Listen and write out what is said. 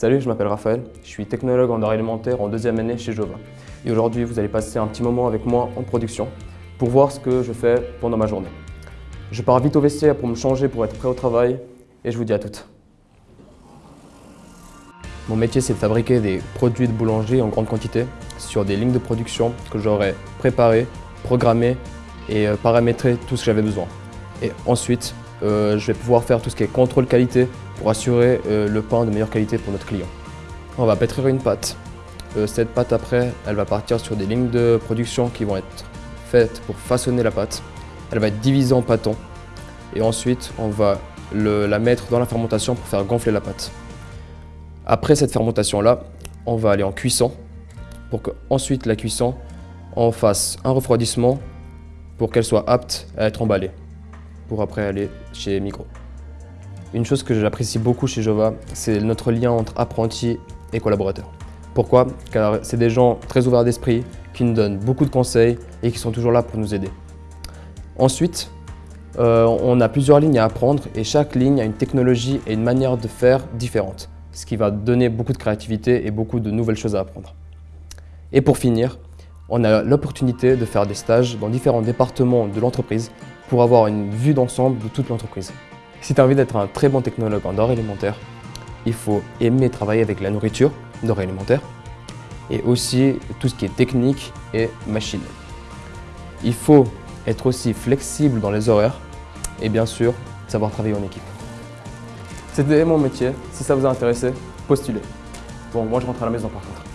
Salut, je m'appelle Raphaël, je suis technologue en denrées alimentaire en deuxième année chez Jova. Et aujourd'hui, vous allez passer un petit moment avec moi en production pour voir ce que je fais pendant ma journée. Je pars vite au vestiaire pour me changer pour être prêt au travail et je vous dis à toutes. Mon métier, c'est de fabriquer des produits de boulangerie en grande quantité sur des lignes de production que j'aurais préparées, programmées et euh, paramétrées tout ce que j'avais besoin. Et ensuite, euh, je vais pouvoir faire tout ce qui est contrôle qualité pour assurer euh, le pain de meilleure qualité pour notre client. On va pétrir une pâte. cette pâte après, elle va partir sur des lignes de production qui vont être faites pour façonner la pâte. Elle va être divisée en pâtons et ensuite on va la mettre dans la fermentation pour faire gonfler la pâte. Après cette fermentation-là, on va aller en cuisson pour qu'ensuite la cuisson, on fasse un refroidissement pour qu'elle soit apte à être emballée pour après aller chez Migros. Une chose que j'apprécie beaucoup chez Jova, c'est notre lien entre apprentis et collaborateurs. Pourquoi? Car c'est des gens très ouverts d'esprit, qui nous donnent beaucoup de conseils et qui sont toujours là pour nous aider. Ensuite, euh, on a plusieurs lignes à apprendre et chaque ligne a une technologie et une manière de faire différente, ce qui va donner beaucoup de créativité et beaucoup de nouvelles choses à apprendre. Et pour finir, on a l'opportunité de faire des stages dans différents départements de l'entreprise pour avoir une vue d'ensemble de toute l'entreprise. Si tu as envie d'être un très bon technologue en denrées alimentaires, il faut aimer travailler avec la nourriture, denrées alimentaires, et aussi tout ce qui est technique et machine. Il faut être aussi flexible dans les horaires et bien sûr, savoir travailler en équipe. C'était mon métier. Si ça vous a intéressé, postulez. Bon, moi je rentre à la maison par contre.